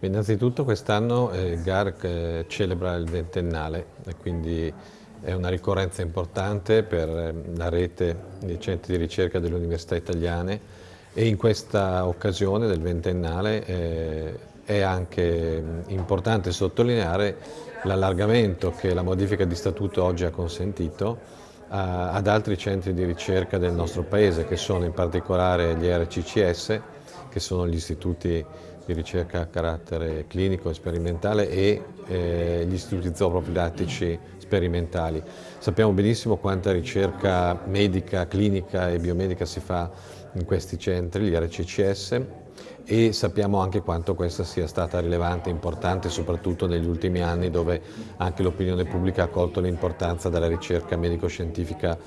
Innanzitutto quest'anno eh, GARC eh, celebra il ventennale e quindi è una ricorrenza importante per eh, la rete dei centri di ricerca delle università italiane e in questa occasione del ventennale eh, è anche importante sottolineare l'allargamento che la modifica di statuto oggi ha consentito a, ad altri centri di ricerca del nostro Paese che sono in particolare gli RCCS che sono gli istituti di ricerca a carattere clinico e sperimentale e eh, gli istituti zooprofilattici sperimentali. Sappiamo benissimo quanta ricerca medica, clinica e biomedica si fa in questi centri, gli RCCS, e sappiamo anche quanto questa sia stata rilevante e importante soprattutto negli ultimi anni dove anche l'opinione pubblica ha colto l'importanza della ricerca medico-scientifica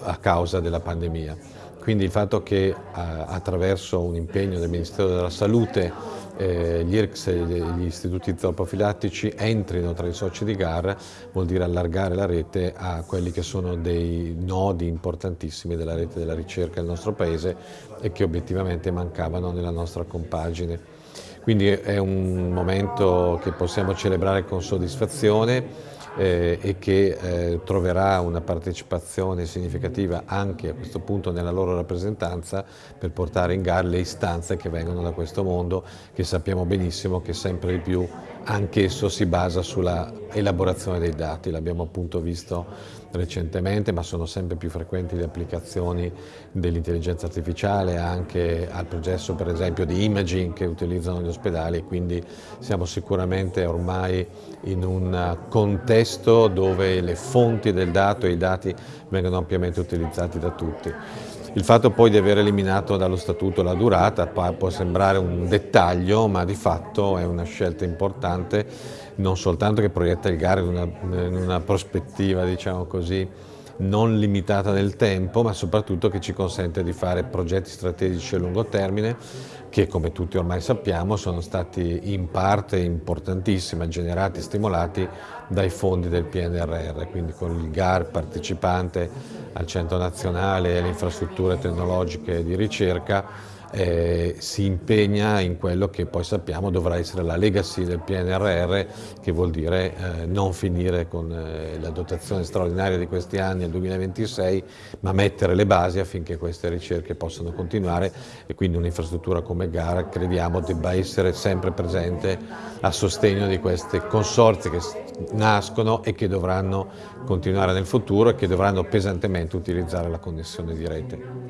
a causa della pandemia. Quindi il fatto che attraverso un impegno del Ministero della Salute eh, gli IRCS e gli istituti zooprofilattici entrino tra i soci di GAR vuol dire allargare la rete a quelli che sono dei nodi importantissimi della rete della ricerca del nostro Paese e che obiettivamente mancavano nella nostra compagine. Quindi è un momento che possiamo celebrare con soddisfazione eh, e che eh, troverà una partecipazione significativa anche a questo punto nella loro rappresentanza per portare in gara le istanze che vengono da questo mondo che sappiamo benissimo che sempre di più anch'esso si basa sulla elaborazione dei dati, l'abbiamo appunto visto recentemente ma sono sempre più frequenti le applicazioni dell'intelligenza artificiale anche al processo per esempio di imaging che utilizzano gli ospedali quindi siamo sicuramente ormai in un contesto dove le fonti del dato e i dati vengono ampiamente utilizzati da tutti. Il fatto poi di aver eliminato dallo statuto la durata può sembrare un dettaglio, ma di fatto è una scelta importante, non soltanto che proietta il GAR in una, in una prospettiva, diciamo così, non limitata nel tempo, ma soprattutto che ci consente di fare progetti strategici a lungo termine che come tutti ormai sappiamo sono stati in parte importantissima, generati e stimolati dai fondi del PNRR, quindi con il GAR partecipante al Centro Nazionale e alle infrastrutture tecnologiche di ricerca eh, si impegna in quello che poi sappiamo dovrà essere la legacy del PNRR, che vuol dire eh, non finire con eh, la dotazione straordinaria di questi anni nel 2026, ma mettere le basi affinché queste ricerche possano continuare e quindi un'infrastruttura come GAR crediamo debba essere sempre presente a sostegno di questi consorzi che nascono e che dovranno continuare nel futuro e che dovranno pesantemente utilizzare la connessione di rete.